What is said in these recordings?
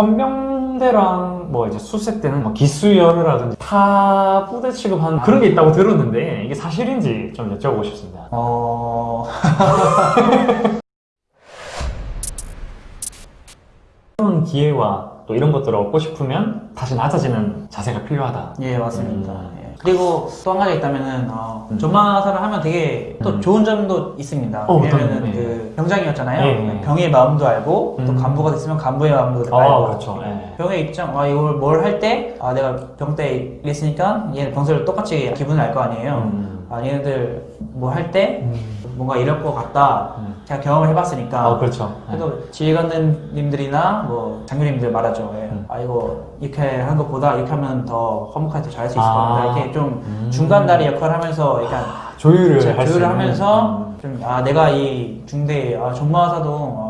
헌병대랑 뭐 이제 수색 때는 뭐 기수열이라든지 타 부대 취급하는 그런 게 있다고 들었는데 이게 사실인지 좀 여쭤보고 싶습니다. 어... 이런 기회와 또 이런 것들을 얻고 싶으면 다시 낮아지는 자세가 필요하다. 예 맞습니다. 음. 예. 그리고 또 한 가지 있다면은 어, 음. 전마사를 하면 되게 또 음. 좋은 점도 있습니다. 어, 왜냐면은 점이? 그 병장이었잖아요. 예, 예. 병의 마음도 알고 또 음. 간부가 됐으면 간부의 마음도 아, 알고 그렇죠. 예. 병의 입장, 아 이걸 뭘 할 때 아 내가 병 때 이랬으니까 얘는 병사를 똑같이 기분을 알 거 아니에요. 음. 아 얘네들 뭐 할때 음. 뭔가 이럴 것 같다. 음. 제가 경험을 해봤으니까 아, 그렇죠. 예. 그래도 지휘관님들이나 뭐 장교님들 말하죠. 예. 음. 아 이거 이렇게 하는 것보다 이렇게 하면 더 허무하게 더 잘할 수 있을 아. 겁니다. 이렇게 좀 음. 중간다리 역할을 하면서 약간 조율을 제 할수 조율을 있는. 하면서 음. 좀아 내가 이 중대 아 종마사도 어, 음.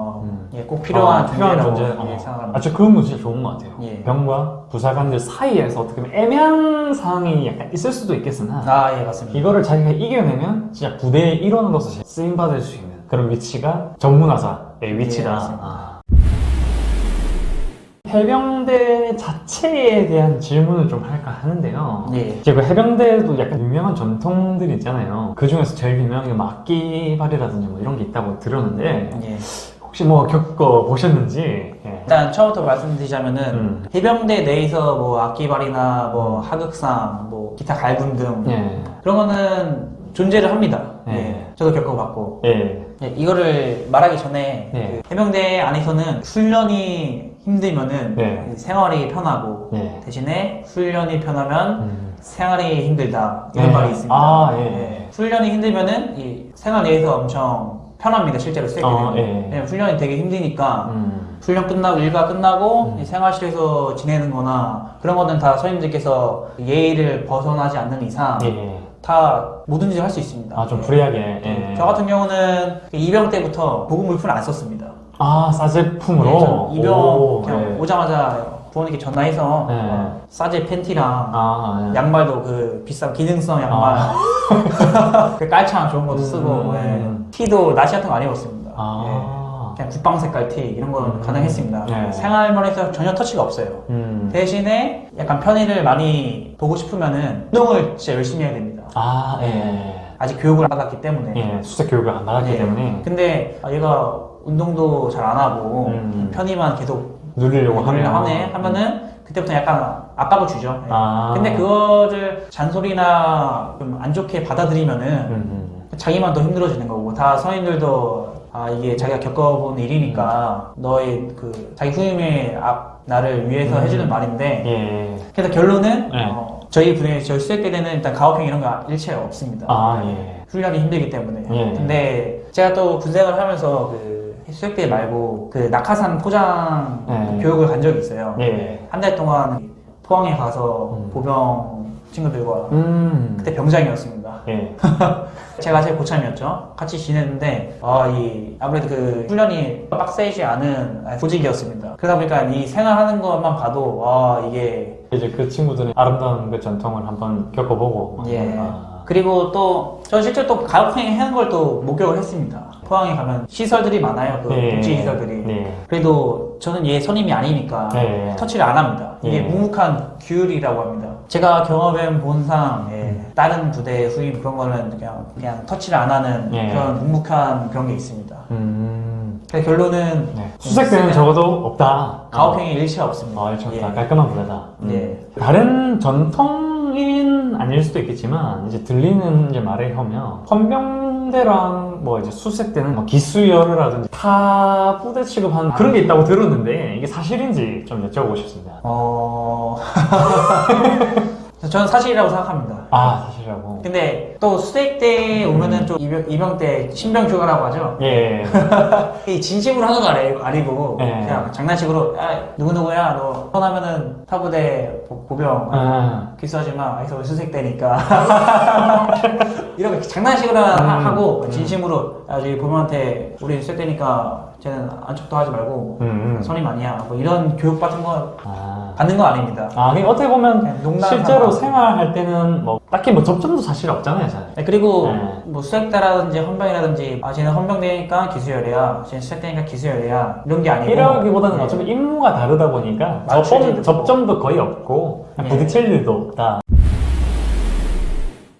예, 꼭 필요한 아, 필요한 존재라고 존재. 예, 어. 생각합니다. 아, 저 그건 뭐 진짜 좋은 것 같아요. 예. 병과 부사관들 사이에서 어떻게 보면 애매한 상황이 약간 있을 수도 있겠으나 아 예 맞습니다. 이거를 자기가 이겨내면 진짜 부대의 일원으로서 쓰임받을 수 있는 그런 위치가 전문화사의 위치다. 예. 아. 해병대 자체에 대한 질문을 좀 할까 하는데요. 예. 이제 그 해병대도 약간 유명한 전통들이 있잖아요. 그 중에서 제일 유명한 게 막기발이라든지 뭐 이런 게 있다고 들었는데 예. 혹시 뭐 겪어 보셨는지? 예. 일단 처음부터 말씀드리자면은 음. 해병대 내에서 뭐 악기발이나 뭐 하극상 뭐 기타 갈굼 등 예. 그런 거는 존재를 합니다. 예. 예. 저도 겪어봤고 예. 예, 이거를 말하기 전에 네. 그 해병대 안에서는 훈련이 힘들면은 네. 생활이 편하고 네. 대신에 훈련이 편하면 음. 생활이 힘들다 이런 네. 말이 있습니다. 아, 예. 훈련이 힘들면은 이 생활 내에서 엄청 편합니다. 실제로 쓰게 아, 되면 예. 왜냐면 훈련이 되게 힘드니까 음. 훈련 끝나고 일과 끝나고 음. 이 생활실에서 지내는 거나 그런 거는 다 선임들께서 예의를 벗어나지 않는 이상 예. 다 뭐든지 할 수 있습니다. 아, 좀 예. 프리하게. 예. 저 같은 경우는 이병 때부터 보급 물품을 안 썼습니다. 아, 싸제품으로? 예, 저 이병 오, 그냥 예. 오자마자 부모님께 전화해서 네. 어, 싸제 팬티랑 아, 예. 양말도 그 비싼 기능성 양말 그 깔창 좋은 것도 쓰고 음. 예. 티도 나시 같은 거 안 입었습니다. 아. 예. 그냥 국방 색깔 티 이런 건 음. 가능했습니다. 네. 생활면에서 전혀 터치가 없어요. 음. 대신에 약간 편의를 많이 보고 싶으면은 운동을 진짜 열심히 해야 됩니다. 아, 예. 아직 교육을 안 받았기 때문에. 예, 수색 교육을 안 받았기 예. 때문에 근데 아, 얘가 운동도 잘 안 하고 음. 편의만 계속 누리려고 하면 하네 하면은 그때부터 약간 압박을 주죠. 예. 아. 근데 그거를 잔소리나 좀 안 좋게 받아들이면은 음. 자기만 더 힘들어지는 거고 다 성인들도 아 이게 자기가 겪어본 일이니까 너의 그 자기 후임의 앞 나를 위해서 음. 해주는 말인데 예. 그래서 결론은 네. 어, 저희 분에 저희 수색 때는 일단 가혹행 이런 거 일체 없습니다. 아, 예. 훈련이 힘들기 때문에. 예. 근데 제가 또 군생활 하면서 그 수색대 말고 그 낙하산 포장 예. 교육을 간 적이 있어요. 예. 한달 동안 포항에 가서 음. 보병 친구들과 음. 그때 병장이었습니다. 예. 제가 제일 고참이었죠. 같이 지냈는데 아, 이 아무래도 그 훈련이 빡세지 않은 조직이었습니다. 그러다 보니까 이 생활하는 것만 봐도 와 이게 이제 그 친구들은 아름다운 그 전통을 한번 겪어보고. 막 예. 아. 그리고 또 저는 실제 또 가혹행 하는 걸 또 목격을 했습니다. 포항에 가면 시설들이 많아요. 그 예. 복지 시설들이. 네. 그래도 저는 얘 선임이 아니니까 네. 터치를 안 합니다. 이게 예. 묵묵한 규율이라고 합니다. 제가 경험해 본상 예, 음. 다른 부대 후임 그런 거는 그냥 그냥 터치를 안 하는 예. 그런 묵묵한 그런 게 있습니다. 음. 결론은 네. 수색 때는 적어도 없다. 가혹행위 일체 없습니다. 아, 일단 예. 깔끔한 부대다. 음. 예. 다른 전통인 아닐 수도 있겠지만 이제 들리는 이제 말에 하면 헌병 대랑 뭐 이제 수색 때는 뭐 기수열이라든지 타 부대 취급하는 그런 게 있다고 들었는데 이게 사실인지 좀 여쭤보고 싶습니다. 어... 저는 사실이라고 생각합니다. 아 사실이라고. 근데 또 수색 때 오면은 좀 이병, 이병 때 신병 휴가라고 하죠. 예. 이 진심으로 하는 거 아니, 아니고 네. 그냥 장난식으로 야 누구 누구야 너 선하면은 타부대 보- 보병 아, 기수하지 마 아이서 수색 때니까 이렇게 장난식으로 하- 음, 하고 음. 진심으로 야 저기 보병한테 우리 수색 때니까 쟤는 안쪽도 하지 말고 음, 음. 선임 아니야 뭐 이런 교육 같은 거 아. 받는 거 아닙니다 아, 어떻게 보면 농담 실제로. 생활할 때는 뭐 딱히 뭐 접점도 사실 없잖아요, 잘. 네, 그리고 네. 뭐 수색대라든지 헌병이라든지 아 쟤는 헌병대니까 기수열이야 쟤는 수색대니까 기수열이야 이런 게 아니고 이러기보다는 네. 어차피 임무가 다르다 보니까 접점, 일도 접점도 거의 없고 네. 부딪힐 일도 없다.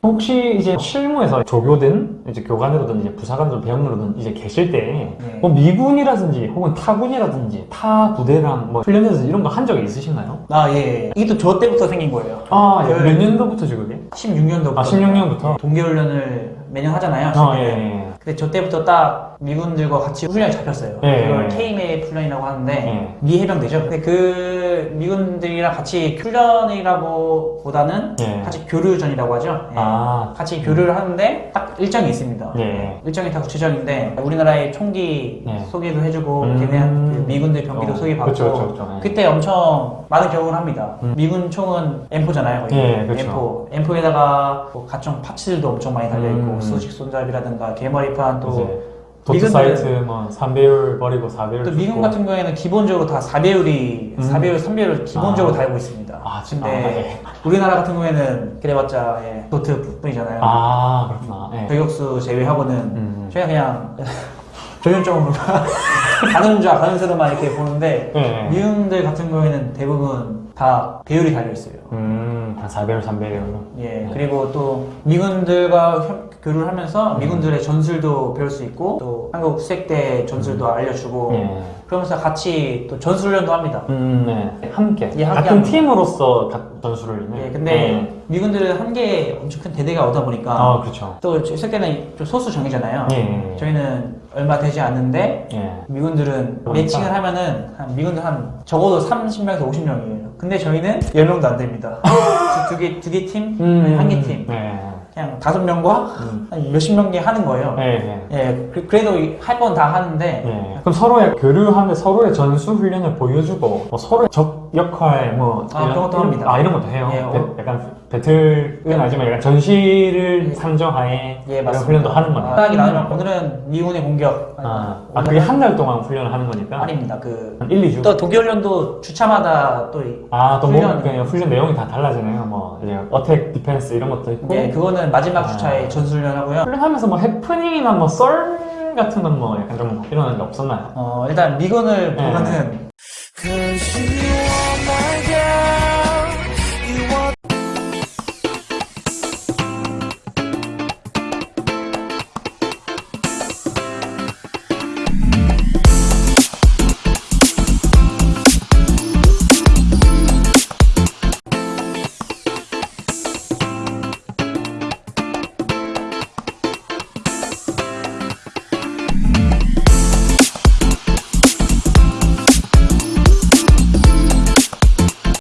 혹시 이제 실무에서 조교든 이제 교관으로든 이제 부사관으로 배영으로든 이제 계실 때 네. 뭐 미군이라든지 혹은 타군이라든지 타 부대랑 뭐 훈련해서 이런 거 한 적이 있으신가요? 아 예. 이게 또 저 때부터 생긴 거예요. 아, 예. 그- 몇 년도부터죠, 그게? 16년도부터. 아, 16년부터? 동계훈련을 매년 하잖아요. 아, 예, 예. 근데 저 때부터 딱 미군들과 같이 훈련이 잡혔어요. 예. 그걸 K메 훈련이라고 하는데 예. 미 해병대죠. 근데 그 미군들이랑 같이 훈련이라고 보다는 예. 같이 교류전이라고 하죠. 예. 아, 같이 교류를 하는데 딱 일정이 있습니다. 예. 일정이 다 구체적인데 우리나라의 총기 예. 소개도 해주고 음. 걔네 그 미군들 경기도 어, 소개받고 그쵸, 그쵸, 그쵸. 예. 그때 엄청 많은 경험을 합니다. 음. 미군 총은 M4잖아요. 거의. 예, 그쵸. M4. M4에다가 뭐 각종 파츠들도 엄청 많이 달려있고 음. 수직 손잡이라든가 개머리판 또 도트 미군들은- 사이트 뭐 3배율 버리고 4배율 또 미군 같은 경우에는 기본적으로 다 4배율이 음. 4배율, 3배율 기본적으로 아. 달고 있습니다. 아, 진짜? 근데 우리나라 같은 경우에는 그래봤자 예, 도트 뿐이잖아요. 아, 그렇구나. 예. 저격수 제외하고는 음. 저희가 그냥 조연적으로 가는 자 가는 새로만 이렇게 보는데 예. 미군들 같은 경우에는 대부분 다 배율이 달려 있어요. 음, 한 4배율, 3배율. 예 그리고 또 미군들과 협- 교류를 하면서 음. 미군들의 전술도 배울 수 있고 또 한국 수색대 전술도 알려주고 예. 그러면서 같이 또 전술련도 합니다. 음, 네. 함께. 예, 함께 같은 합니다. 팀으로서 가- 전술을. 네. 예 근데 미군들은 한개 엄청 큰 대대가 오다 보니까 아, 그렇죠. 또 수색대는 좀 소수 정이잖아요. 예. 저희는 얼마 되지 않는데 예. 미군들은 그러니까. 매칭을 하면은 한 미군들 한 적어도 30명에서 50명이에요. 근데 저희는 10명도 안 됩니다. 두 개 두개 팀, 한 개 팀. 네. 그냥 다섯 명과 음. 한 몇십 명이 하는 거예요. 예, 예. 예, 그- 그래도 할 건 다 하는데 예. 그럼 서로의 교류하면 서로의 전술 훈련을 보여주고 뭐 서로의 적 역할 뭐 아, 그런 것도 합니다. 아 이런 것도 해요. 예, 배- 어. 약간 배틀은 아니지만 약간 전시를 예. 상정하에 예, 이런. 훈련도 하는 거네요. 딱 나누면 오늘은 미군의 공격. 아, 아 그게 한 달 동안 훈련을 하는 거니까 아닙니다. 그한 1, 2주. 또 독일련도 주차마다 또 이- 아, 또 뭐, 훈련. 그냥 훈련 내용이 다 달라지네요. 뭐, 이제, attack, defense 이런 것도 있고. 예, 그거는 마지막 아. 주차에 전술훈련 하고요. 훈련하면서 뭐, 해프닝이나 뭐, 썰 같은 건 뭐, 약간 좀 일어나는 게 없었나요? 어, 일단 미군을 예. 보면은 you